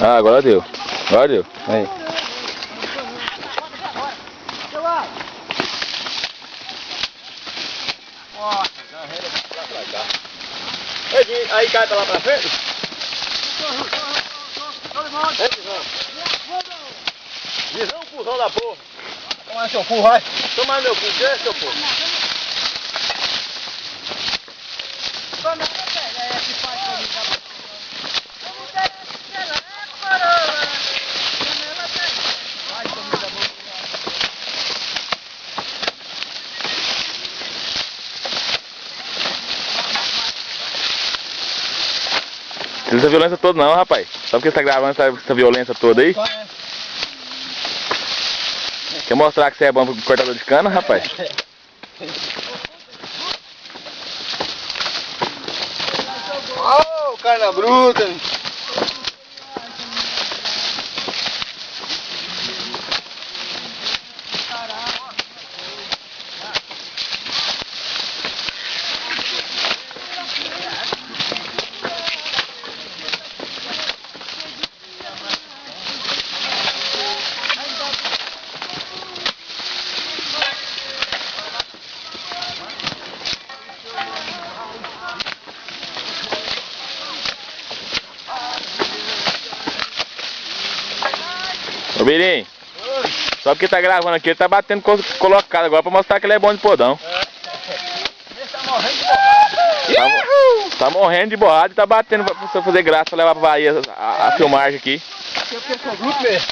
Ah, agora deu. Agora deu. Aí. Aí cai pra lá pra frente? Visão cuzão da porra. Toma seu cu, vai. Toma meu cu, que seu porra? Precisa violência toda não, rapaz. Só porque você tá gravando essa, essa violência toda aí. Quer mostrar que você é bom pro cortador de cana, rapaz? Oh, carne bruta. Ô Birim, só porque tá gravando aqui, ele tá batendo co colocado agora pra mostrar que ele é bom de podão. Tá, mo- tá morrendo de borrada e tá batendo pra você fazer graça pra levar pra Bahia a, a filmagem aqui. Eu quero seu grupo mesmo.